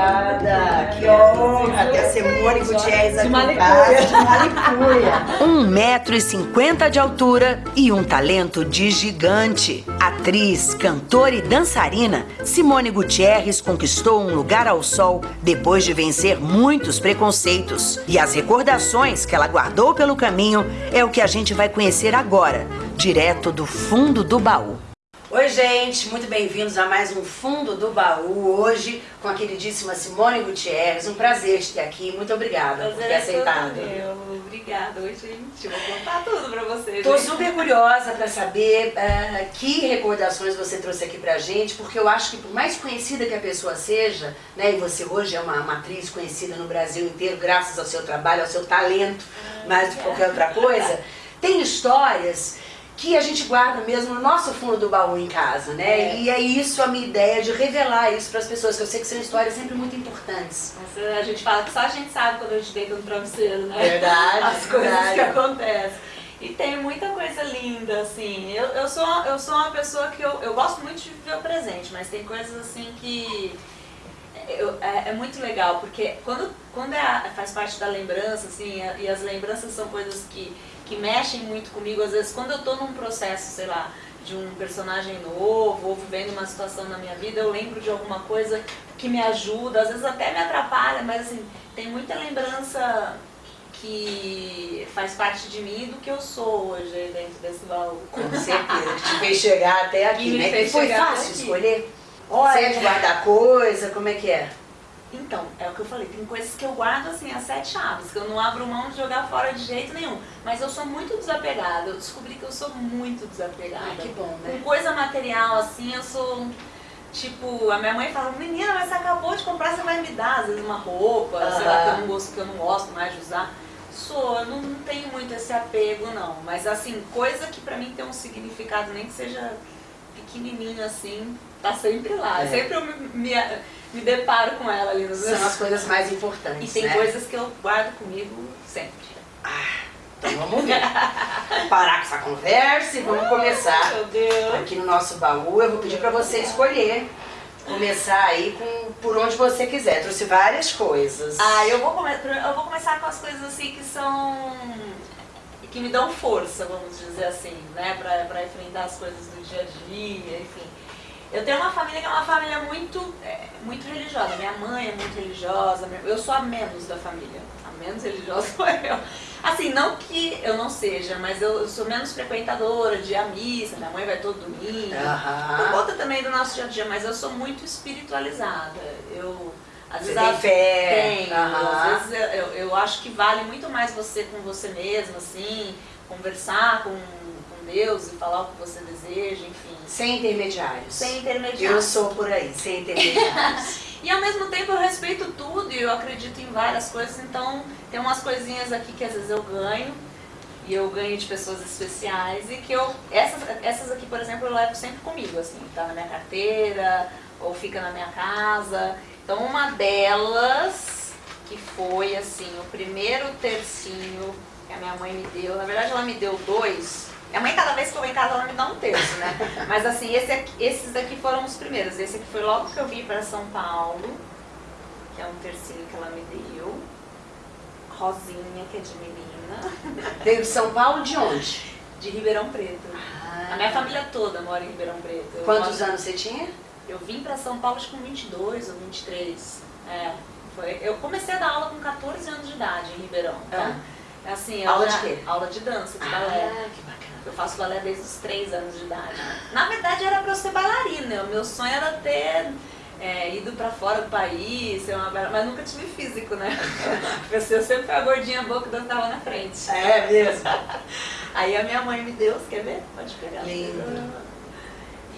convidada. Que honra ter a Simone Gutierrez aqui em casa. De. Um e cinquenta de altura e um talento de gigante. Atriz, cantora e dançarina, Simone Gutierrez conquistou um lugar ao sol depois de vencer muitos preconceitos. E as recordações que ela guardou pelo caminho é o que a gente vai conhecer agora, direto do fundo do baú. Oi gente, muito bem-vindos a mais um Fundo do Baú, hoje com a queridíssima Simone Gutierrez, um prazer te ter aqui, muito obrigada prazer por ter aceitado. Meu. Obrigada, oi gente, vou contar tudo pra vocês. Tô super curiosa pra saber uh, que recordações você trouxe aqui pra gente, porque eu acho que por mais conhecida que a pessoa seja, né, e você hoje é uma, uma atriz conhecida no Brasil inteiro, graças ao seu trabalho, ao seu talento, ah, mais do que qualquer outra coisa, tem histórias que a gente guarda mesmo no nosso fundo do baú em casa, né? É. E é isso a minha ideia de revelar isso para as pessoas, que eu sei que são histórias sempre muito importantes. Nossa, a gente fala que só a gente sabe quando a gente deita no travesseiro, né? Verdade. As coisas verdade. que acontecem. E tem muita coisa linda, assim. Eu, eu, sou, eu sou uma pessoa que eu, eu gosto muito de viver o presente, mas tem coisas assim que eu, é, é, muito legal, porque quando, quando é, faz parte da lembrança, assim, e as lembranças são coisas que que mexem muito comigo. Às vezes, quando eu estou num processo, sei lá, de um personagem novo, ou vivendo uma situação na minha vida, eu lembro de alguma coisa que me ajuda, às vezes até me atrapalha, mas assim, tem muita lembrança que faz parte de mim do que eu sou hoje dentro desse baú. Com certeza, que te fez chegar até aqui, né? Que foi fácil escolher? Olha, Você é de guardar coisa, como é que é? Então, é o que eu falei, tem coisas que eu guardo assim, as sete chaves, que eu não abro mão de jogar fora de jeito nenhum. Mas eu sou muito desapegada, eu descobri que eu sou muito desapegada. Ai, que bom, né? Com coisa material, assim, eu sou... Tipo, a minha mãe fala, menina, mas você acabou de comprar, você vai me dar, às vezes, uma roupa, uh -huh. sei lá, que eu não gosto, que eu não gosto mais de usar. Sou, eu não, não tenho muito esse apego, não. Mas, assim, coisa que pra mim tem um significado, nem que seja pequenininho, assim, tá sempre lá. É. Sempre eu me, me me deparo com ela ali nos São as coisas mais importantes, E tem né? coisas que eu guardo comigo sempre. Ah, então vamos ver. Parar com essa conversa e vamos começar. Meu Deus. Aqui no nosso baú, eu vou pedir para você escolher. Começar aí com por onde você quiser. Trouxe várias coisas. Ah, eu vou, come eu vou começar com as coisas assim que são que me dão força, vamos dizer assim, né, pra enfrentar as coisas do dia a dia, enfim. Eu tenho uma família que é uma família muito, é, muito religiosa. Minha mãe é muito religiosa, eu sou a menos da família. A menos religiosa sou eu. Assim, não que eu não seja, mas eu sou menos frequentadora de a missa, minha mãe vai todo domingo. Uhum. Por conta também do nosso dia a dia, mas eu sou muito espiritualizada. Eu, às você vezes, tem fé. Tenho. Uhum. Às vezes eu, eu acho que vale muito mais você com você mesma, assim, conversar com Deus e falar o que você deseja, enfim. Sem intermediários. Sem intermediários. Eu sou por aí, sem intermediários. e ao mesmo tempo eu respeito tudo e eu acredito em várias coisas, então tem umas coisinhas aqui que às vezes eu ganho, e eu ganho de pessoas especiais e que eu, essas, essas aqui, por exemplo, eu levo sempre comigo, assim, tá na minha carteira ou fica na minha casa. Então uma delas, que foi assim, o primeiro tercinho que a minha mãe me deu, na verdade ela me deu dois, minha mãe, cada vez que eu vou em casa, ela me dá um terço, né? Mas assim, esse aqui, esses daqui foram os primeiros. Esse aqui foi logo que eu vim para São Paulo, que é um tercinho que ela me deu. Rosinha, que é de menina. Veio de São Paulo de onde? De Ribeirão Preto. Ah. A minha família toda mora em Ribeirão Preto. Eu Quantos moro... anos você tinha? Eu vim para São Paulo acho com 22 ou 23. É, foi... Eu comecei a dar aula com 14 anos de idade em Ribeirão. Tá? Ah. Assim, aula já... de quê? Aula de dança, de ah, balé. que bacana. Eu faço balé desde os 3 anos de idade. Na verdade era para eu ser bailarina, o meu sonho era ter é, ido para fora do país, ser uma mas nunca tive físico, né? eu sempre fui a gordinha boa que dançava na frente. É mesmo? Aí a minha mãe me deu, você quer ver? Pode pegar. Lindo.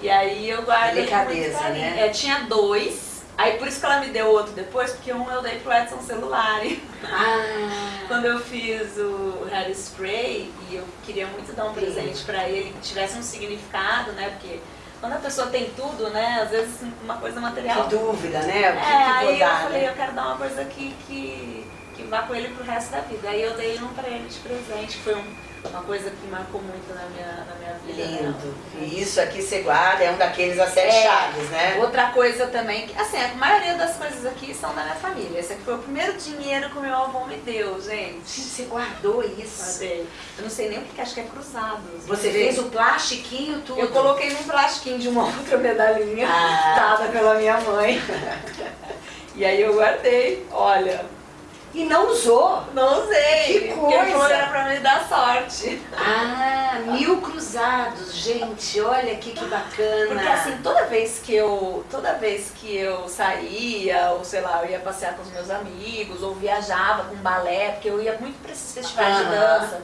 E aí eu guardei Delicadeza, né? É, tinha dois, Aí por isso que ela me deu outro depois, porque um eu dei pro Edson Celulari. Ah. Quando eu fiz o Hairspray, e eu queria muito dar um presente para ele que tivesse um significado, né? Porque quando a pessoa tem tudo, né? Às vezes uma coisa material. Que dúvida, né? O que, é, que aí dar, eu falei, né? eu quero dar uma coisa que, que que vá com ele pro resto da vida. Aí eu dei um pra ele de presente, que foi um, uma coisa que marcou muito na minha, na minha vida. Lindo. E isso aqui você guarda, é um daqueles a sete É. chaves, né? Outra coisa também, assim, a maioria das coisas aqui são da minha família. Esse aqui foi o primeiro dinheiro que o meu avô me deu, gente. Você guardou isso. Guardei. Eu não sei nem o que acho que é cruzado. Você fez o plastiquinho tudo. Eu coloquei num plastiquinho de uma outra medalhinha, Ah. dada pela minha mãe. e aí eu guardei, olha, E não usou. não usei. Que Porque coisa. que era pra me dar sorte. Ah, mil cruzados, gente, olha aqui que bacana. Porque assim, toda vez que eu, toda vez que eu saía, ou sei lá, eu ia passear com os meus amigos, ou viajava com balé, porque eu ia muito pra esses festivais de dança.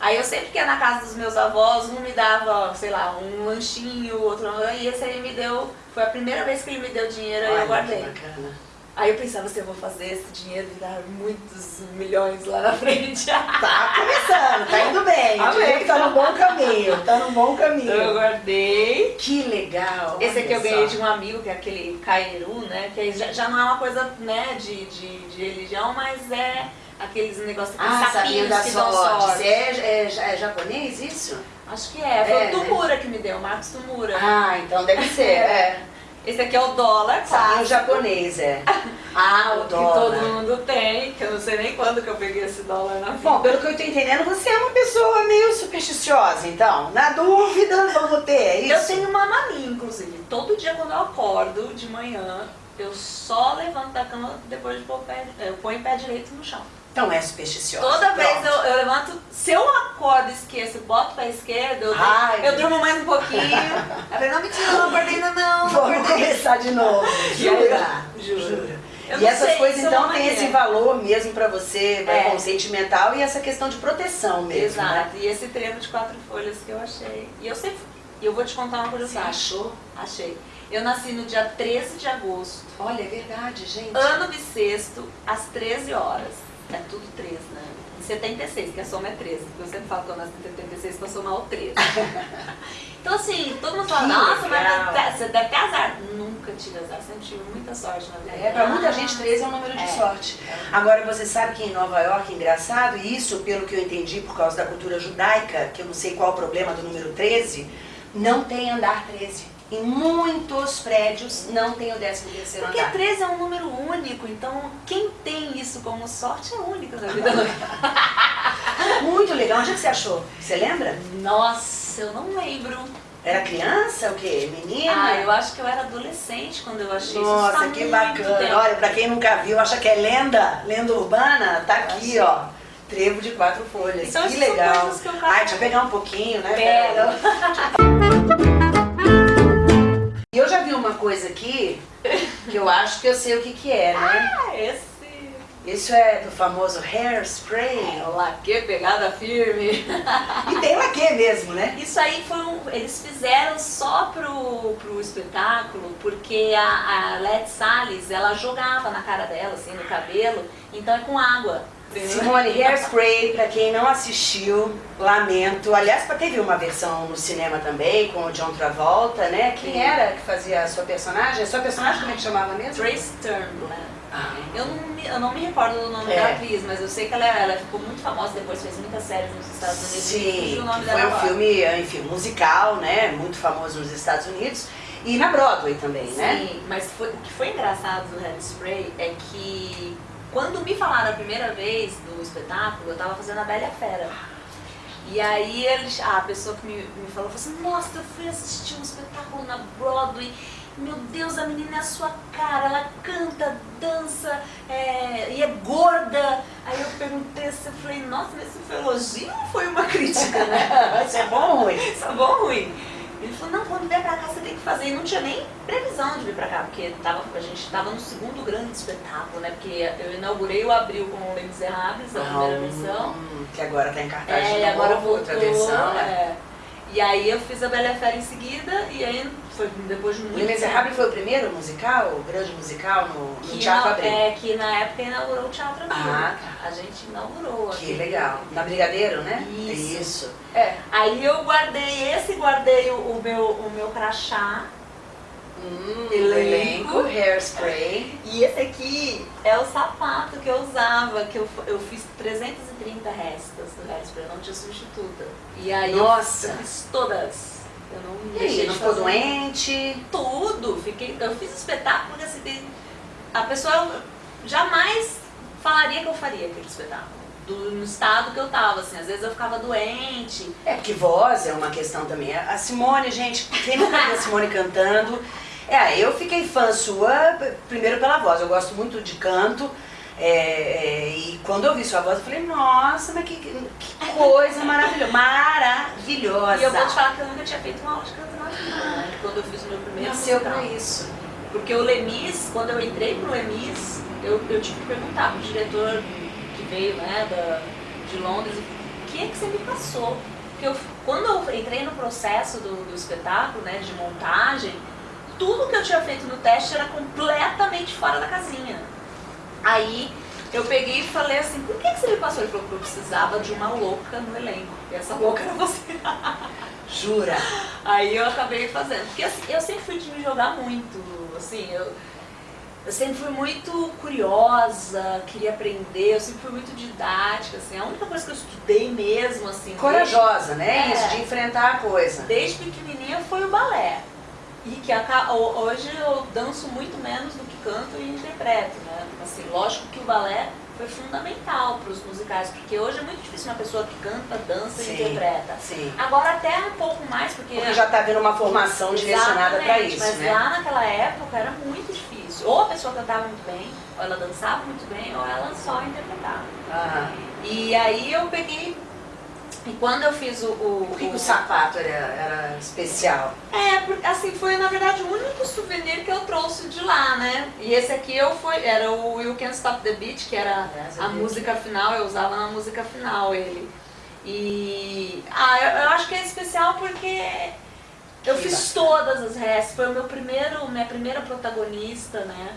Aí eu sempre que ia na casa dos meus avós, um me dava, sei lá, um lanchinho, outro não, e esse aí me deu, foi a primeira vez que ele me deu dinheiro, Olha eu guardei. que bacana. Aí eu pensava assim, eu vou fazer esse dinheiro virar muitos milhões lá na frente. Tá começando, tá indo bem. Amém. Que Tá no bom caminho, tá no bom Então eu caminho. guardei. Que legal. Esse aqui eu ganhei de um amigo, que é aquele Cairu, né? Que aí já, já não é uma coisa, né, de, de, de religião, mas é aqueles negócios, aqueles Ah, sabia sapinhos da que dão sorte. sorte. É, é, é japonês isso? Acho que é. Foi É, o Tumura que me deu, o Marcos Tumura. Ah, então deve ser. É. Esse aqui é o dólar Sabia clássico. japonês, é. Ah, o Que todo dólar. mundo tem, que eu não sei nem quando que eu peguei esse dólar na vida. Bom, pelo que eu tô entendendo, você é uma pessoa meio supersticiosa, então. Na dúvida, vamos ter, é isso? Eu tenho uma mania, inclusive. Todo dia quando eu acordo de manhã, eu só levanto da cama depois de pôr o pé, eu ponho o pé direito no chão. Então é supersticiosa. Toda vez Pronto. eu, eu levanto, se eu acordo e esqueço, boto pra esquerda, eu, Ai. eu durmo mais um pouquinho. Eu falei, não, mentira, não acordei ainda não, Vamos começar de novo. Aí Jura? Juro. Eu E essas sei, coisas é então têm esse valor mesmo pra você, É. bom, sentimental e essa questão de proteção mesmo, né? Exato, e esse trevo de quatro folhas que eu achei. E eu sempre, eu vou te contar uma Você curiosidade. achou? Achei. Eu nasci no dia 13 de agosto, Olha, é verdade, gente. ano bissexto, às 13 horas. É tudo 13, né? Em 76, que a soma é 13. Porque eu sempre falo que eu nasci em 76 pra somar o 13. então assim, todo mundo fala, nossa, mas você deve ter azar. Nunca tive azar, sempre tive muita sorte na vida. É, pra muita Ah, gente 13 é um número de É. sorte. Agora, você sabe que em Nova York, engraçado, e isso pelo que eu entendi por causa da cultura judaica, que eu não sei qual o problema do número 13, não tem andar 13. Em muitos prédios não tem o 13 terceiro Porque andar. 13 é um número único, então quem tem isso como sorte é único na vida. Muito legal. Onde é que você achou? Você lembra? Nossa, eu não lembro. Era criança, o quê? Menina? Ah, eu acho que eu era adolescente quando eu achei isso. Nossa, Isso tá que bacana. tempo. Olha, pra quem nunca viu, acha que é lenda, lenda urbana, tá aqui, achei. ó. Trevo de quatro folhas. Então, que legal. que eu Ai, deixa eu pegar um pouquinho, né? Pega. E eu já vi uma coisa aqui que eu acho que eu sei o que que é, né? Ah, esse. Isso é do famoso hairspray. Olha que pegada firme. E tem laque mesmo, né? Isso aí foi um, eles fizeram só pro, pro espetáculo, porque a, a Let Salles, ela jogava na cara dela, assim, no cabelo, então é com água. Simone, Hairspray, pra quem não assistiu, lamento. Aliás, teve uma versão no cinema também, com o John Travolta, né? Quem Sim. era que fazia a sua personagem? A sua personagem como é que chamava mesmo? Trace Turnblad. Ah, Eu não, me, eu não me recordo do nome É. da atriz, mas eu sei que ela, ela ficou muito famosa depois, fez muitas séries nos Estados Unidos. Sim, o nome foi um agora. filme, enfim, musical, né? Muito famoso nos Estados Unidos. E na Broadway também, né? Sim, mas foi- o que foi engraçado do Hairspray é que quando me falaram a primeira vez do espetáculo, eu tava fazendo a Bela Fera. E aí eles, a pessoa que me, me falou, falou assim, nossa, eu fui assistir um espetáculo na Broadway, meu Deus, a menina é a sua cara, ela canta, dança é, e é gorda. Aí eu perguntei assim, eu falei, nossa, mas isso foi elogio ou foi uma crítica, né? Isso é bom ou ruim? Isso é bom ou ruim? Ele falou, não, quando vier pra cá você tem que fazer. E não tinha nem previsão de vir pra cá, porque tava, a gente tava no segundo grande espetáculo, né? Porque eu inaugurei o Abril com o Les Miserables, a primeira versão. Hum, que agora tá em cartaz É, de e agora novo, voltou. outra versão, né? é. E aí eu fiz a Bela Fera em seguida, e aí foi depois de muito Le Miserable foi o primeiro musical, o grande musical no, no Teatro Abril. É, que na época inaugurou o Teatro Abril. Ah, A gente inaugurou. Que legal. Na Brigadeiro, né? Isso. Isso. É. Aí eu guardei esse, guardei o, o meu, o meu crachá Hum, Elenco. elenco, hairspray. E esse aqui é o sapato que eu usava, que eu, eu fiz 330 restas do hairspray, não tinha substituta. E aí eu- Nossa. eu fiz todas. Eu não E aí, não ficou doente? Tudo. Fiquei, eu fiz espetáculo porque assim, a pessoa jamais falaria que eu faria aquele espetáculo. Do, no estado que eu tava, assim, às vezes eu ficava doente. É porque voz é uma questão também. A Simone, gente, quem nunca viu a Simone cantando? É, eu fiquei fã sua, primeiro pela voz. Eu gosto muito de canto. é, é, e quando eu vi sua voz, eu falei, nossa, mas que, que coisa maravilhosa. Maravilhosa. E eu vou te falar que eu nunca tinha feito uma aula de canto na vida, né? Quando eu fiz o meu primeiro Nasceu musical. pra isso. Porque o Lemis, quando eu entrei pro Lemis, eu, eu tive que perguntar pro diretor que veio, né, da, de Londres, o que é que você me passou? Porque eu, quando eu entrei no processo do, do espetáculo, né, de montagem, tudo que eu tinha feito no teste era completamente fora da casinha. Aí eu peguei e falei assim, por que, que você me passou? Ele falou que eu precisava de uma louca no elenco. E essa louca era você. Jura? Aí eu acabei fazendo. Porque assim, eu sempre fui de me jogar muito, assim, eu, eu sempre fui muito curiosa, queria aprender, eu sempre fui muito didática, assim, a única coisa que eu estudei mesmo, assim, Corajosa, né? É. Isso, de enfrentar a coisa. desde, desde pequenininha foi o balé. E que hoje eu danço muito menos do que canto e interpreto, né? Assim, lógico que o balé foi fundamental para os musicais, porque hoje é muito difícil uma pessoa que canta, dança Sim. e interpreta. Sim. Agora até um pouco mais, porque Porque já tá vendo uma formação direcionada Exatamente, isso, mas né? lá naquela época era muito difícil. Ou a pessoa cantava muito bem, ou ela dançava muito bem, ou ela só interpretava. Ah, E aí eu peguei. E quando eu fiz o. o, por que, que o sapato era, era especial? É, porque assim, foi na verdade o único souvenir que eu trouxe de lá, né? E esse aqui eu foi, era o You Can't Stop the Beat, que era a vi música final, eu usava na música final ele. E. Ah, eu, eu acho que é especial porque eu Que fiz bacana. todas as restas. Foi o meu primeiro, minha primeira protagonista, né?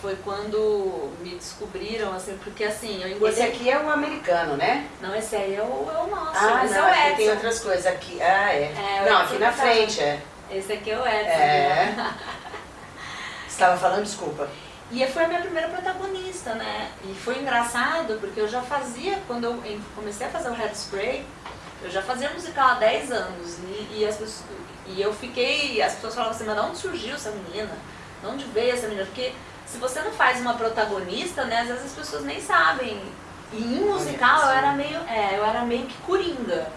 Foi quando me descobriram, assim, porque assim, eu engordei. Esse aqui é o americano, né? Não, esse aí é o, é o nosso. Ah, esse não, é o Edson. tem outras coisas. Aqui, ah, é. É, não, aqui na tá. frente, é. Esse aqui é o Edson. É. né? Você estava falando, desculpa. E foi a minha primeira protagonista, né? E foi engraçado porque eu já fazia, quando eu comecei a fazer o Hairspray, eu já fazia musical há 10 anos. E, e as pessoas, e eu fiquei, as pessoas falavam assim, mas de onde surgiu essa menina? De onde veio essa menina? Porque se você não faz uma protagonista, né, às vezes as pessoas nem sabem. E em musical eu era meio, é, eu era meio que coringa.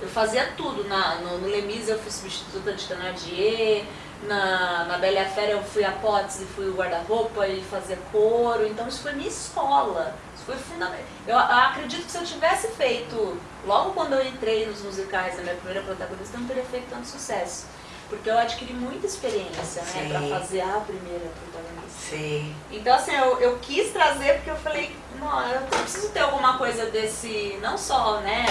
Eu fazia tudo. Na, no, no Lemis eu fui substituta de Thénardier, na, na Bela a Fera eu fui a Potts e fui o guarda-roupa e fazia coro. Então isso foi minha escola. Isso foi fundamental. Eu, eu acredito que se eu tivesse feito, logo quando eu entrei nos musicais, na minha primeira protagonista, eu não teria feito tanto sucesso. Porque eu adquiri muita experiência, né, Sim. pra fazer a primeira protagonista. Sei. Então, assim, eu, eu quis trazer porque eu falei, não, eu preciso ter alguma coisa desse, não só, né,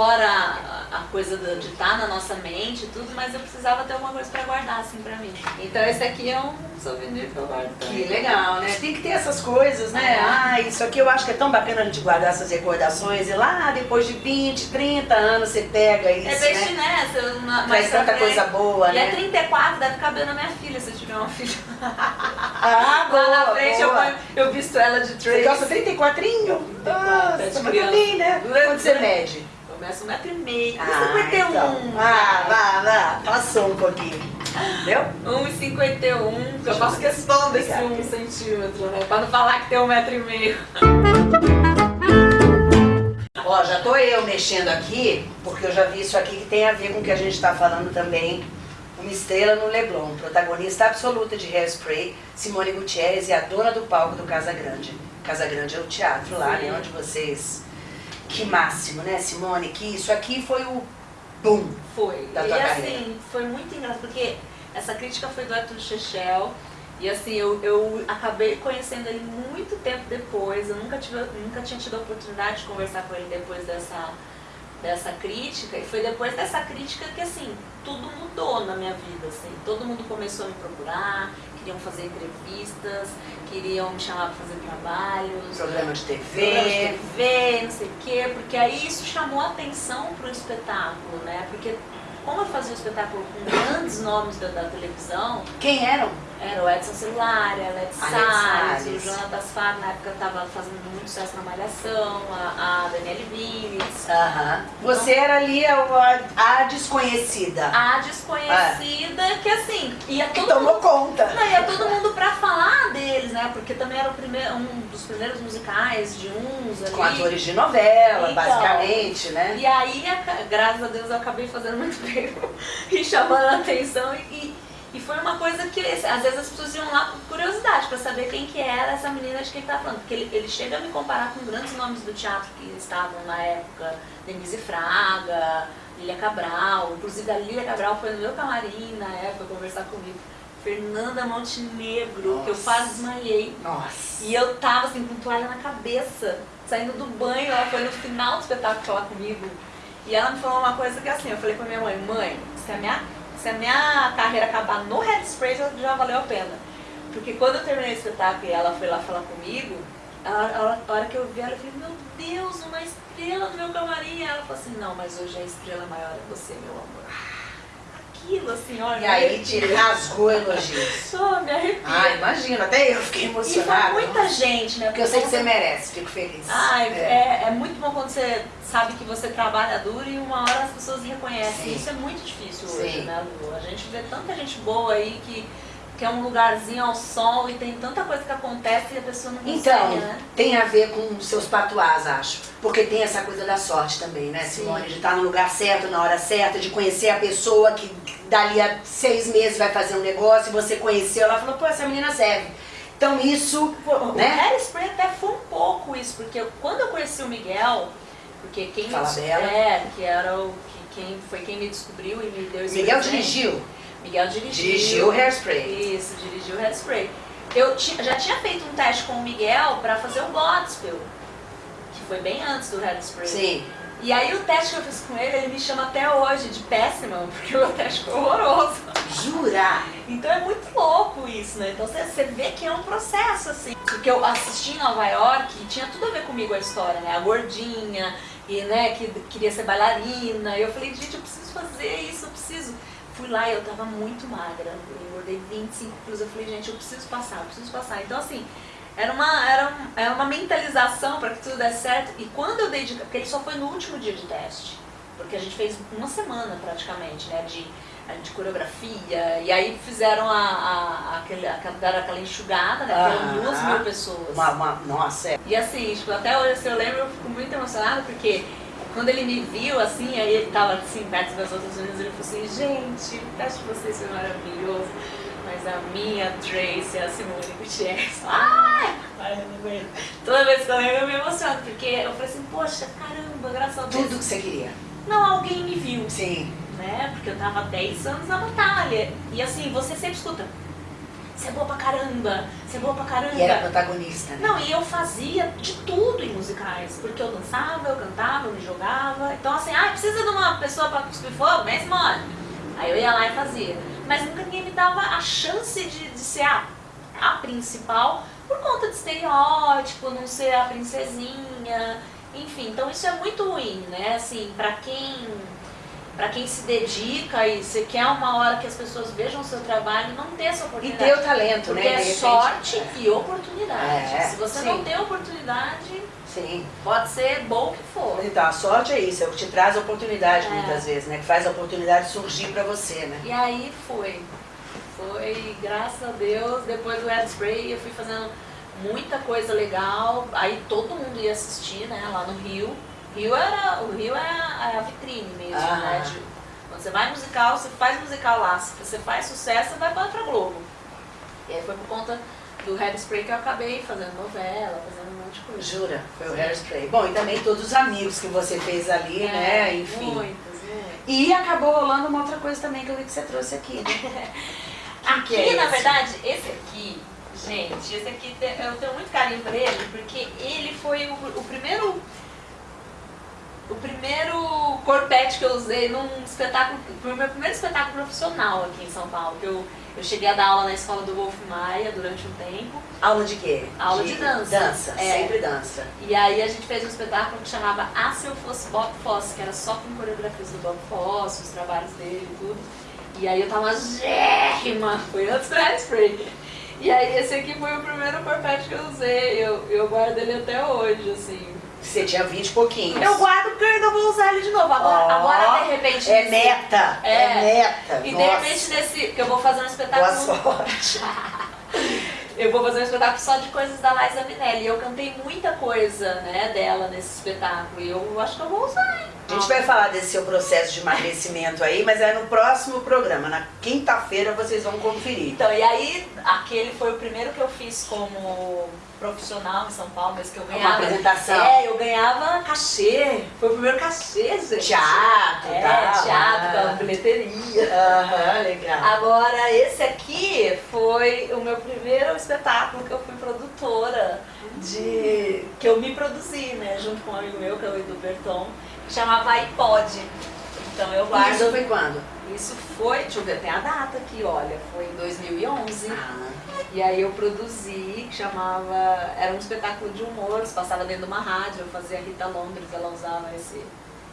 fora a- a coisa do- de estar na nossa mente e tudo, mas eu precisava ter alguma coisa pra guardar, assim, pra mim. Então, esse aqui é um souvenir que eu guardo Que também. legal, né? Tem que ter essas coisas, né? É. Ah, isso aqui eu acho que é tão bacana a gente guardar essas recordações e lá depois de 20, 30 anos você pega isso, É né? destinessa, uma, Traz tanta coisa boa, E é né? 34, deve caber na minha filha, se eu tiver uma filha. Ah, Lá na boa, frente eu, boa. eu visto ela de Você Trace. gosta 34? Nossa, é de mas também, né? Quanto você mede? Começa um metro e meio. Ah, 51. então. Ah, vá, vá. Passou um pouquinho. Entendeu? 1,51. Eu faço questão desse Obrigada. 1 centímetro, né? Pra não falar que tem um metro e meio. Ó, já tô eu mexendo aqui, porque eu já vi isso aqui que tem a ver com o que a gente tá falando também. Uma estrela no Leblon, protagonista absoluta de Hairspray, Simone Gutierrez e a dona do palco do Casa Grande. Casa Grande é o teatro lá, né? Onde vocês. Que máximo, né, Simone? Que isso aqui foi o boom. Foi. Da e tua assim, carreira. foi muito engraçado, porque essa crítica foi do Arthur Chechel. E assim, eu, eu acabei conhecendo ele muito tempo depois. Eu nunca, tive, nunca tinha tido a oportunidade de conversar com ele depois dessa, dessa crítica. E foi depois dessa crítica que assim, tudo mudou na minha vida. Assim. Todo mundo começou a me procurar, queriam fazer entrevistas, queriam me chamar para fazer trabalhos. Programa de TV. Programa de TV, não sei o quê. Porque aí isso chamou atenção para o espetáculo, né? Porque como eu fazia o espetáculo com grandes nomes da, da televisão... Quem eram? Era o Edson Celular, né? a Leti Salles, o Jonathan Far, na época estava fazendo muito sucesso na Malhação, a, a Daniele Vinitz. Você então, era ali a, a, desconhecida. A desconhecida é. que assim... Ia todo que tomou mundo, conta. Não, ia todo mundo pra falar deles, né? Porque também era primeiro, um dos primeiros musicais de uns ali. Com atores de novela, então, basicamente, né? E aí, graças a Deus, eu acabei fazendo muito bem e chamando a atenção e, e e foi uma coisa que, às vezes, as pessoas iam lá por curiosidade, para saber quem que era essa menina de quem está falando. Porque ele, ele chega a me comparar com grandes nomes do teatro que estavam na época, Denise Fraga, Lilia Cabral. Inclusive, a Lilia Cabral foi no meu camarim na época conversar comigo. Fernanda Montenegro, Nossa. que eu quase desmaiei. Nossa. E eu tava assim, com toalha na cabeça, saindo do banho, ela foi no final do espetáculo falar comigo. E ela me falou uma coisa que assim, eu falei pra minha mãe, mãe, se a é minha se a minha carreira acabar no Headspray, já valeu a pena. Porque quando eu terminei o espetáculo e ela foi lá falar comigo, a, a, a hora que eu vi ela, eu falei, meu Deus, uma estrela do meu camarim. Ela falou assim, não, mas hoje a estrela maior é você, meu amor aquilo, assim, olha. E aí te rasgou elogios. Oh, me arrepio. Ah, imagino, até eu fiquei emocionada. E muita gente, né? Porque eu sei que você merece, fico feliz. Ai, é. É, é. muito bom quando você sabe que você trabalha duro e uma hora as pessoas reconhecem. Sim. Isso é muito difícil hoje, Sim. né, Lu? A gente vê tanta gente boa aí que que é um lugarzinho ao sol e tem tanta coisa que acontece e a pessoa não consegue, Então, né? tem a ver com seus patuás, acho. Porque tem essa coisa da sorte também, né, Simone? Sim. De estar no lugar certo, na hora certa, de conhecer a pessoa que dali a seis meses vai fazer um negócio e você conheceu, ela falou, pô, essa menina serve. Então isso... O né? Harry Spray até foi um pouco isso, porque quando eu conheci o Miguel, porque quem... Fala dela É, que era o... Que quem, foi quem me descobriu e me deu esse Miguel presente. dirigiu? Miguel dirigiu. Dirigiu Hairspray. Isso, dirigiu Hairspray. Eu já tinha feito um teste com o Miguel para fazer o Godspell, que foi bem antes do Hairspray. Sim. E aí o teste que eu fiz com ele, ele me chama até hoje de péssimo porque o teste foi horroroso. Jura? Então é muito louco isso, né? Então você vê que é um processo, assim. Porque eu assisti em Nova York e tinha tudo a ver comigo a história, né? A gordinha, e né, que queria ser bailarina. E eu falei, gente, eu preciso fazer isso, eu preciso fui lá e eu tava muito magra. Eu engordei 25 quilos. Eu falei, gente, eu preciso passar, eu preciso passar. Então, assim, era uma, era, um, era uma mentalização para que tudo desse certo. E quando eu dei de... Porque ele só foi no último dia de teste. Porque a gente fez uma semana, praticamente, né? De, de coreografia. E aí fizeram a, a, a, aquele, aquela, aquela enxugada, né? Ah, duas mil pessoas. Uma, uma, nossa, é. E assim, tipo, até hoje, assim, eu lembro, eu fico muito emocionada porque quando ele me viu, assim, aí ele tava assim, perto das outras meninas, ele falou assim, gente, acho que vocês são maravilhosos, mas a minha Tracy é a Simone Gutierrez. Ai! Ai, eu não aguento. Toda vez que eu lembro, eu me emociono, porque eu falei assim, poxa, caramba, graças a Deus. Tudo que você queria. Não, alguém me viu. Sim. Né? Porque eu tava 10 anos na batalha. E assim, você sempre escuta, você é boa pra caramba, você é boa pra caramba. E era protagonista. Né? Não, e eu fazia de tudo em musicais, porque eu dançava, eu cantava, eu me jogava. Então assim, ah, precisa de uma pessoa pra cuspir fogo? mesmo. Simone. Aí eu ia lá e fazia. Mas nunca ninguém me dava a chance de, de ser a, a principal por conta de estereótipo, não ser a princesinha, enfim. Então isso é muito ruim, né? Assim, pra quem para quem se dedica e você quer uma hora que as pessoas vejam o seu trabalho, não ter essa oportunidade. E ter o talento, Porque né? Porque é sorte é. e oportunidade. É, se você sim. não tem oportunidade, sim. pode ser bom que for. Então, a sorte é isso, é o que te traz a oportunidade é. muitas vezes, né? Que faz a oportunidade surgir para você, né? E aí foi. Foi, graças a Deus, depois do Ed Spray eu fui fazendo muita coisa legal, aí todo mundo ia assistir, né, lá no Rio. Rio é era, o Rio é a é vitrine mesmo, ah. né? De, quando você vai musical, você faz musical lá. Se você faz sucesso, você vai para a Globo. E aí foi por conta do Hairspray que eu acabei fazendo novela, fazendo um monte de coisa. Jura? Foi Sim. o Hairspray. Bom, e também todos os amigos que você fez ali, é, né? Enfim. Muitos, é. E acabou rolando uma outra coisa também que eu vi que você trouxe aqui, né? aqui, que é na esse? verdade, esse aqui, gente, esse aqui eu tenho muito carinho por ele, porque ele foi o, o primeiro primeiro corpete que eu usei num espetáculo, foi o meu primeiro espetáculo profissional aqui em São Paulo, que eu, eu cheguei a dar aula na escola do Wolf Maia durante um tempo. Aula de quê? Aula de, de dança. Dança, é. sempre dança. E aí a gente fez um espetáculo que chamava Ah Se Eu Fosse Bob Fosse, que era só com coreografias do Bob Fosse, os trabalhos dele e tudo. E aí eu tava gérrima, foi antes do Hairspray. E aí esse aqui foi o primeiro corpete que eu usei, eu, eu guardo ele até hoje, assim. Você tinha 20 e pouquinhos. Eu guardo porque eu ainda vou usar ele de novo. Agora, oh, agora de repente. É nesse, meta! É, é meta! E Nossa. de repente nesse. que eu vou fazer um espetáculo. Boa sorte! eu vou fazer um espetáculo só de coisas da Liza Minelli. E eu cantei muita coisa né, dela nesse espetáculo. E eu acho que eu vou usar, hein? A gente vai falar desse seu processo de emagrecimento aí, mas é no próximo programa. Na quinta-feira vocês vão conferir. Então, e aí, aquele foi o primeiro que eu fiz como profissional em São Paulo, mas que eu ganhava. Uma apresentação. É, eu ganhava cachê. Foi o primeiro cachê, gente. Teatro, é, tá, teatro, ah. bilheteria. Aham, uhum, legal. Agora, esse aqui foi o meu primeiro espetáculo que eu fui produtora. De, que eu me produzi, né, junto com um amigo meu, que é o Edu Berton, que chamava iPod. Então eu guardo. Isso foi quando? Isso foi, deixa eu ver, tem a data aqui, olha, foi em 2011. Ah. E aí eu produzi, que chamava, era um espetáculo de humor, se passava dentro de uma rádio, eu fazia a Rita Londres, ela usava esse,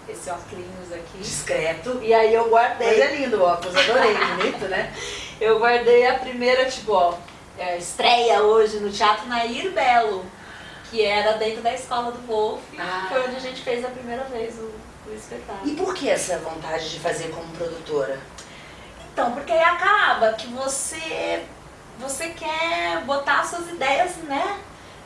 esse óculos aqui. Discreto. E aí eu guardei. Mas é lindo o óculos, adorei, bonito, né? Eu guardei a primeira, tipo, ó, é, estreia hoje no Teatro Nair Belo, que era dentro da escola do Wolf, ah. foi onde a gente fez a primeira vez o, o espetáculo. E por que essa vontade de fazer como produtora? Então, porque aí acaba que você você quer botar suas ideias, né?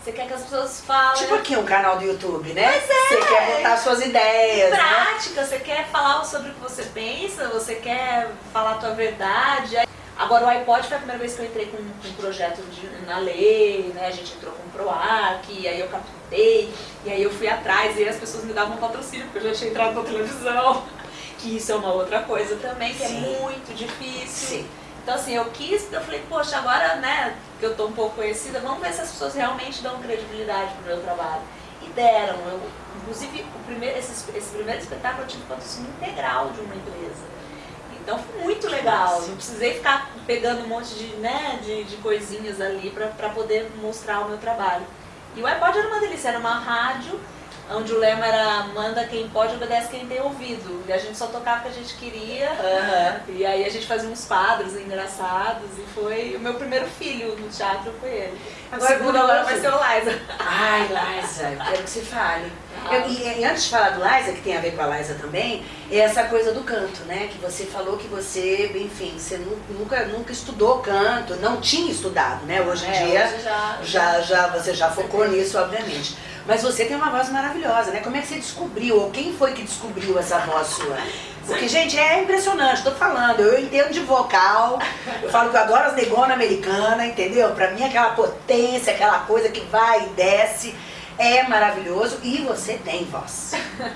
Você quer que as pessoas falem. Tipo aqui um canal do YouTube, né? Pois é. Você quer botar suas ideias. Em né? prática, né? você quer falar sobre o que você pensa, você quer falar a tua verdade. Agora o iPod foi a primeira vez que eu entrei com, com um projeto de, na lei, né? A gente entrou com o PROAC, aí eu captei, e aí eu fui atrás, e as pessoas me davam patrocínio, porque eu já tinha entrado na televisão. Que isso é uma outra coisa também, que é Sim. é muito difícil. Sim. Então assim, eu quis, eu falei, poxa, agora, né, que eu tô um pouco conhecida, vamos ver se as pessoas realmente dão credibilidade pro meu trabalho. E deram. Eu, inclusive, o primeiro, esse, esse primeiro espetáculo eu tive patrocínio integral de uma empresa. Então foi muito legal. Não precisei ficar pegando um monte de, né, de, de coisinhas ali para poder mostrar o meu trabalho. E o iPod era uma delícia, era uma rádio onde o lema era manda quem pode, obedece quem tem ouvido. E a gente só tocava o que a gente queria. Uhum. E aí a gente fazia uns quadros engraçados. E foi o meu primeiro filho no teatro foi ele. Agora, segundo agora vai ser o Liza. Ai, Liza, eu quero que você fale. Eu, e, e, antes de falar do Liza, que tem a ver com a Liza também, é essa coisa do canto, né? Que você falou que você, enfim, você nunca, nunca estudou canto, não tinha estudado, né? Hoje em é, dia hoje já, já, já, você já focou nisso, obviamente. Mas você tem uma voz maravilhosa, né? Como é que você descobriu? Ou quem foi que descobriu essa voz sua? Porque, gente, é impressionante, tô falando, eu entendo de vocal, eu falo que eu adoro as negonas americanas, entendeu? Pra mim aquela potência, aquela coisa que vai e desce, é maravilhoso e você tem voz,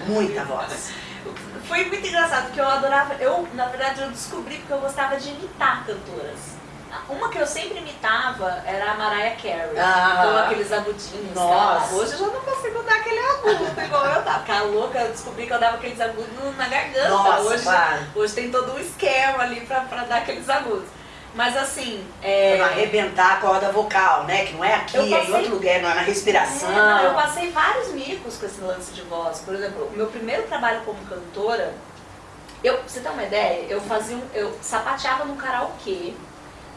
muita voz. Foi muito engraçado, porque eu adorava, eu, na verdade, eu descobri porque eu gostava de imitar cantoras. Uma que eu sempre imitava era a Mariah Carey. Ah, com aqueles agudinhos. Nossa. Hoje eu já não consigo dar aquele agudo igual eu dava. Ficar louca, eu descobri que eu dava aqueles agudos na garganta. Nossa, hoje, claro. hoje tem todo um esquema ali pra, pra dar aqueles agudos. Mas assim. É... Pra arrebentar a corda vocal, né? Que não é aqui, passei... é em outro lugar, não é na respiração. É, não, eu passei vários micos com esse lance de voz. Por exemplo, o meu primeiro trabalho como cantora, eu, pra você ter uma ideia, eu fazia um, eu sapateava no karaokê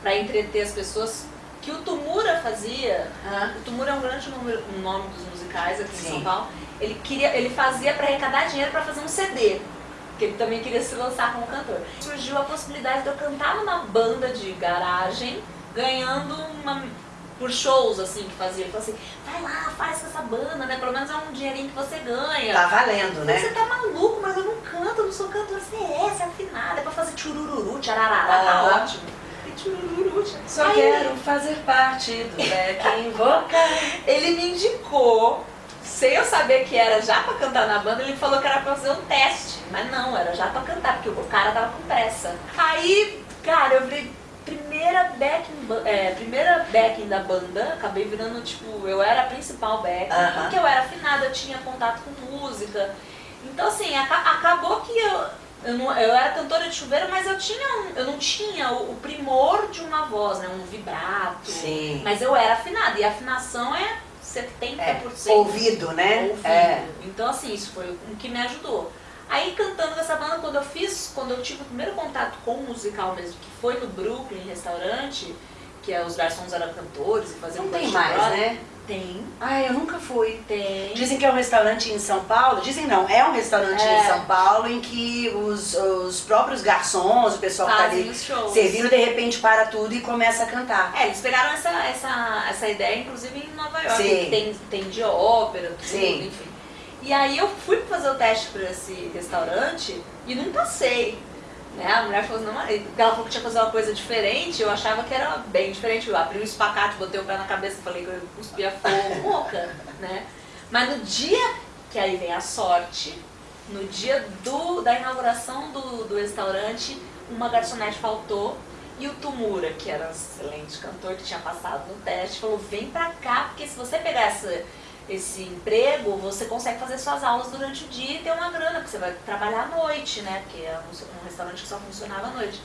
para entreter as pessoas que o Tumura fazia. O Tumura é um grande número, um nome dos musicais aqui Sim. em São Paulo. Ele, queria, ele fazia para arrecadar dinheiro para fazer um CD. Que ele também queria se lançar como cantor. Surgiu a possibilidade de eu cantar numa banda de garagem, ganhando uma por shows, assim, que fazia. Ele falou assim, vai lá, faz com essa banda, né? Pelo menos é um dinheirinho que você ganha. Tá valendo, né? Você tá maluco, mas eu não canto, eu não sou cantor. Você é, você é afinada, é pra fazer churururu, tcharará, tá ótimo. Só quero fazer parte do Beck Vocal. Ele me indicou, sem eu saber que era já pra cantar na banda, ele falou que era pra fazer um teste. Mas não, era já pra cantar, porque o cara tava com pressa. Aí, cara, eu virei primeira backing, é, primeira backing da banda, acabei virando, tipo, eu era a principal backing, uh -huh. porque eu era afinada, eu tinha contato com música. Então assim, acabou que eu, eu, não, eu era cantora de chuveiro, mas eu, tinha eu não tinha o, o, primor de uma voz, né? Um vibrato. Sim. Mas eu era afinada. E a afinação é 70%. É, ouvido, né? Ouvido. É. Então assim, isso foi o que me ajudou. Aí cantando nessa banda, quando eu fiz, quando eu tive o primeiro contato com o musical mesmo, que foi no Brooklyn, restaurante, que é, os garçons eram cantores e faziam Não tem mais, né? Tem. Ah, eu nunca fui. Tem. Dizem que é um restaurante em São Paulo. Dizem não, é um restaurante é. em São Paulo em que os, os próprios garçons, o pessoal Fazem que tá ali servindo, de repente para tudo e começa a cantar. É, eles pegaram essa, essa, essa ideia, inclusive em Nova York, Sim. que tem, tem de ópera, tudo, Sim. enfim. E aí eu fui fazer o teste para esse restaurante e não passei. Né? A mulher falou, não, ela falou que tinha que fazer uma coisa diferente, eu achava que era bem diferente. Eu abri o espacate, botei o pé na cabeça falei que eu cuspia fogo, louca, né? Mas no dia que aí vem a sorte, no dia do, da inauguração do, do restaurante, uma garçonete faltou e o Tumura, que era um excelente cantor que tinha passado no teste, falou, vem pra cá, porque se você pegar essa esse emprego, você consegue fazer suas aulas durante o dia e ter uma grana, porque você vai trabalhar à noite, né? Porque é um restaurante que só funcionava à noite.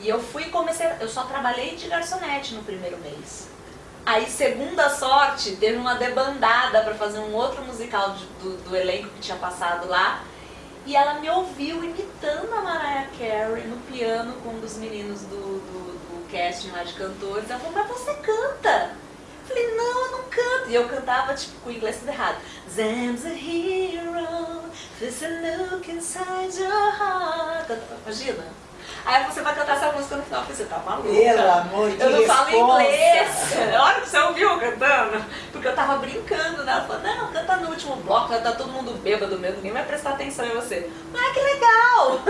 E eu fui e comecei, eu só trabalhei de garçonete no primeiro mês. Aí, segunda sorte, teve uma debandada para fazer um outro musical de, do, do elenco que tinha passado lá. E ela me ouviu imitando a Mariah Carey no piano com um dos meninos do, do, do casting lá de cantores. Ela falou, mas você canta! Falei, não, eu não canto. E eu cantava, tipo, com o inglês tudo errado. Zam's a hero, there's a look inside your heart. Imagina? Aí você vai cantar essa música no final, você tá maluca. Pelo amor de Eu não falo inglês. Olha que você ouviu cantando. Porque eu tava brincando, né? Ela falou, não, canta no último bloco, tá todo mundo bêbado mesmo, ninguém vai prestar atenção em você. Ah, que legal!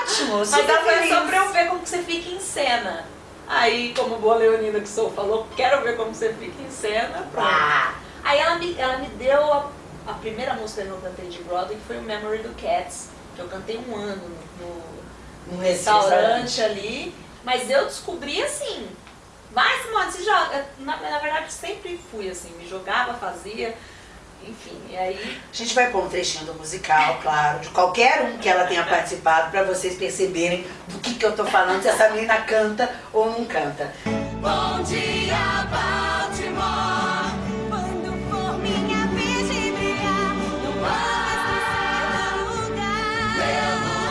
Ótimo! Mas foi só pra eu ver como que você fica em cena. Aí, como boa leonina que sou, falou, quero ver como você fica em cena. Ah. Aí ela me, ela me deu a, a, primeira música que eu cantei de Broadway, que foi o Memory do Cats, que eu cantei um ano no, no restaurante ali. Mas eu descobri assim, mais modo, se joga. Na, na verdade, sempre fui assim, me jogava, fazia. Enfim, e aí... A gente vai pôr um trechinho do musical, claro, de qualquer um que ela tenha participado, para vocês perceberem do que, que eu tô falando, se essa menina canta ou não canta. Bom dia, Baltimore, quando for minha vez de brilhar, não vou lugar, meu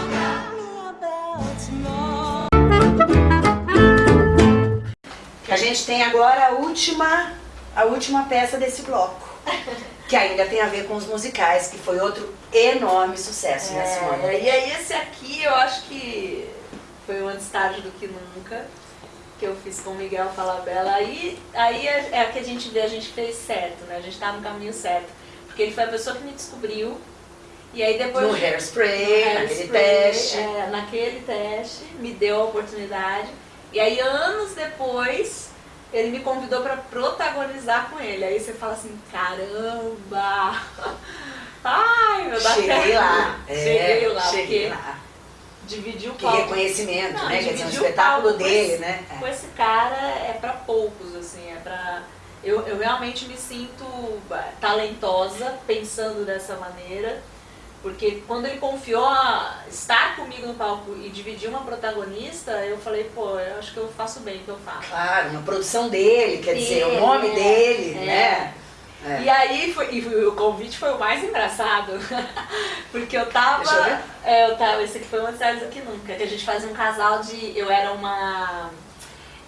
lugar, minha Baltimore. A gente tem agora a última, a última peça desse bloco que ainda tem a ver com os musicais, que foi outro enorme sucesso, né, é, né, Simone? E aí esse aqui eu acho que foi um antes tarde do que nunca, que eu fiz com o Miguel Falabella. Aí, aí é, é que a gente vê, a gente fez certo, né? A gente tá no caminho certo. Porque ele foi a pessoa que me descobriu. E aí depois... No hairspray, no naquele teste. É, naquele teste, me deu a oportunidade. E aí anos depois ele me convidou para protagonizar com ele. Aí você fala assim, caramba! Ai, meu Deus! Cheguei lá. Cheguei é, lá. Cheguei lá. Dividir o que palco. reconhecimento, Não, né? Quer dizer, um espetáculo dele, esse, né? Com esse cara é para poucos, assim, é para eu, eu realmente me sinto talentosa pensando dessa maneira. Porque quando ele confiou a estar comigo no palco e dividir uma protagonista, eu falei, pô, eu acho que eu faço bem o que eu faço. Claro, uma produção dele, quer dizer, o nome é, dele, é. né? É. E aí, foi, e o convite foi o mais engraçado, porque eu tava, eu, é, eu tava, esse aqui foi uma série do que nunca, que a gente fazia um casal de, eu era uma,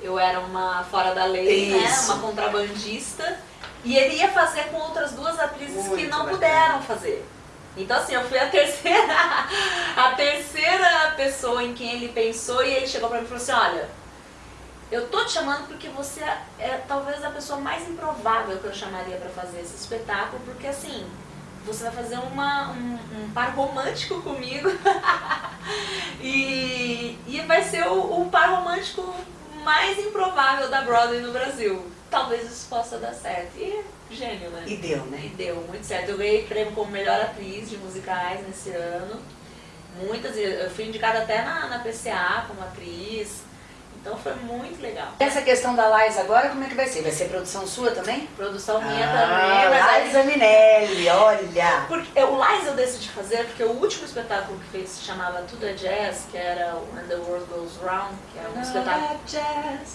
eu era uma fora da lei, né, Isso. né, uma contrabandista, e ele ia fazer com outras duas atrizes Muito que não bacana. puderam fazer. Então assim, eu fui a terceira, a terceira pessoa em quem ele pensou e ele chegou pra mim e falou assim, olha, eu tô te chamando porque você é talvez a pessoa mais improvável que eu chamaria para fazer esse espetáculo, porque assim, você vai fazer uma, um, um par romântico comigo e, e vai ser o, o par romântico mais improvável da Broadway no Brasil. Talvez isso possa dar certo. E gênio, né? E deu, né? E deu, muito certo. Eu ganhei prêmio como melhor atriz de musicais nesse ano. Muitas, eu fui indicada até na, na PCA como atriz. Então foi muito legal. Essa questão da Lais agora, como é que vai ser? Vai ser produção sua também? Produção minha ah, também, mas Liza Minelli, olha! Porque, o Lies eu decidi fazer porque o último espetáculo que fez se chamava Tudo é Jazz, que era o When the World Goes Round, que era um espetáculo,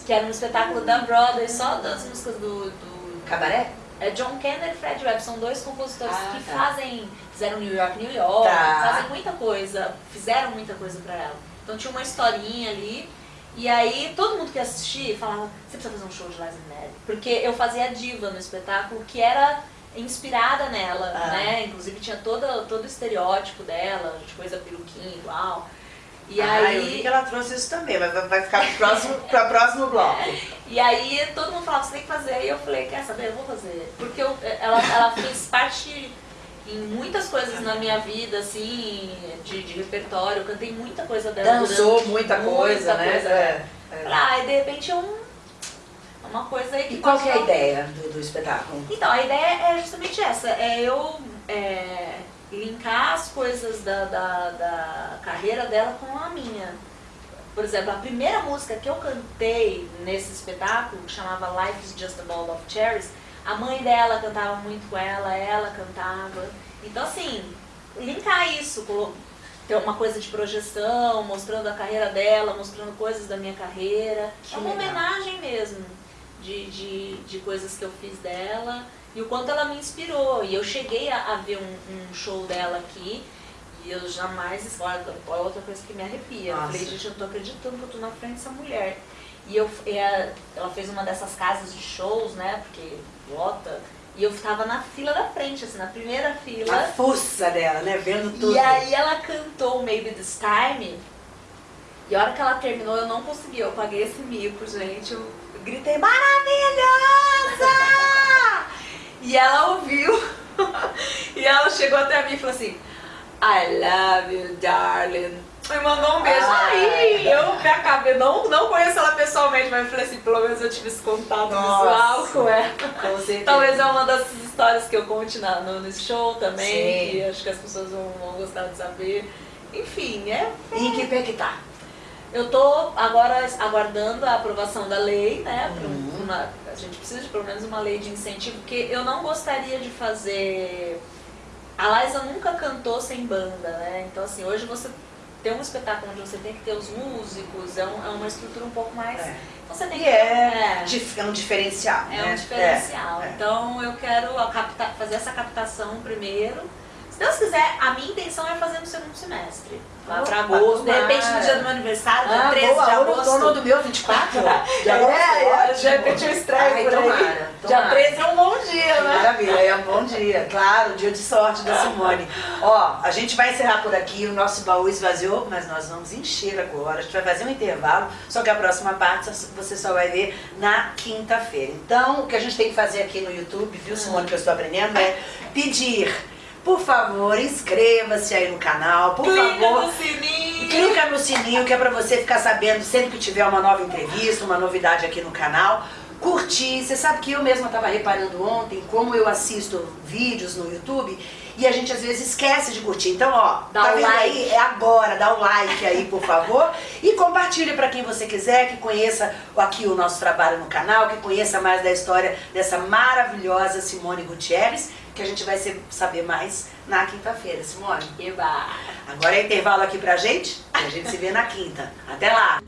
que era um espetáculo da Broadway, só das músicas do, do Cabaré? é John Kenner e Fred Webb, são dois compositores Ah, que tá. fazem, fizeram New York, New York, Tá. fazem muita coisa, fizeram muita coisa pra ela. Então tinha uma historinha ali, e aí todo mundo que assistia falava, você precisa fazer um show de Minnelli. Porque eu fazia a diva no espetáculo, que era inspirada nela, Ah. né? Inclusive tinha todo, todo o estereótipo dela, de coisa peruquinha igual. E ah, aí... eu vi que ela trouxe isso também, mas vai- ficar pro próximo, próximo bloco. E aí todo mundo falava, você tem que fazer. E eu falei, quer saber, eu vou fazer. Porque eu- ela, ela fez parte em muitas coisas na minha vida, assim, de, de repertório. Eu cantei muita coisa dela. Dançou durante- muita coisa, né? coisa. É, é. Ah, e de repente é um, uma coisa aí que E qual que é a ideia do, do espetáculo? Então, a ideia é justamente essa, é eu é, linkar as coisas da, da, da carreira dela com a minha. Por exemplo, a primeira música que eu cantei nesse espetáculo, que chamava Life is Just a Ball of Cherries, a mãe dela cantava muito com ela, ela cantava. Então, assim, linkar isso, ter uma coisa de projeção, mostrando a carreira dela, mostrando coisas da minha carreira. Que é uma legal. homenagem mesmo de, de, de coisas que eu fiz dela e o quanto ela me inspirou. E eu cheguei a, a ver um, um show dela aqui e eu jamais. Olha, outra coisa que me arrepia. Eu Nossa. falei, gente, eu não tô acreditando que eu tô na frente dessa mulher. E eu, e a- ela fez uma dessas casas de shows, né? Porque lota. E eu tava na fila da frente, assim, na primeira A fila. força dela, né? Vendo tudo. E aí ela cantou Maybe This Time. E a hora que ela terminou, eu não consegui. Eu paguei esse mico, gente. Eu gritei, maravilhosa! e ela ouviu. e ela chegou até mim e falou assim, I love you, darling. Me mandou um beijo. Ai. Aí eu me acabei, não, não conheço ela pessoalmente, mas eu falei assim, pelo menos eu tive esse contato Nossa. visual com ela. Com certeza. Talvez é uma dessas histórias que eu conte na, no, nesse show também, Sim. que acho que as pessoas vão, vão gostar de saber. Enfim, é. E em que pé que tá? Eu tô agora aguardando a aprovação da lei, né? um- Uhum. uma- a gente precisa de pelo menos uma lei de incentivo, porque eu não gostaria de fazer. A Liza nunca cantou sem banda, né? Então, assim, hoje você tem um espetáculo onde você tem que ter os músicos, é, um- é uma estrutura um pouco mais. É. Você tem que é, é. é um diferencial. É né? um diferencial. É, é. Então eu quero a capta- fazer essa captação primeiro. Se Deus quiser, a minha intenção é fazer no segundo semestre. Lá pra agosto. De repente no tomara. dia do meu aniversário, dia Ah, 13 boa, de no agosto. torno do meu 24 de agosto. É, de repente eu estreio Ai, por aí. tomara, Dia tomara. 13 é um bom dia, né? Maravilha, é um bom dia, claro, dia de sorte da Simone. Ó, a gente vai encerrar por aqui, o nosso baú esvaziou, mas nós vamos encher agora. A gente vai fazer um intervalo, só que a próxima parte você só vai ver na quinta-feira. Então, o que a gente tem que fazer aqui no YouTube, viu, Simone, que eu estou aprendendo, é pedir, por favor, inscreva-se aí no canal, por Clica favor. no sininho. Clica no sininho que é pra você ficar sabendo sempre que tiver uma nova entrevista, uma novidade aqui no canal. Curtir, você sabe que eu mesma estava reparando ontem como eu assisto vídeos no YouTube e a gente às vezes esquece de curtir. Então, ó, Dá tá o vendo like. aí? É agora, dá o like aí, por favor. E compartilhe para quem você quiser, que conheça aqui o nosso trabalho no canal, que conheça mais da história dessa maravilhosa Simone Gutierrez, que a gente vai saber mais na quinta-feira, Simone. Eba. Agora é intervalo aqui pra gente e a gente se vê na quinta. Até lá!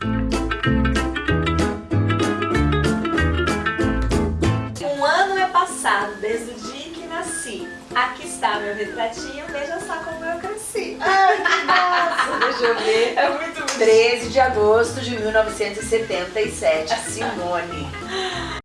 Um ano é passado desde o dia que nasci. Aqui está meu retratinho, veja só como eu cresci. Ai, que massa! Deixa eu ver. É muito bonito. 13 de agosto de 1977, Simone.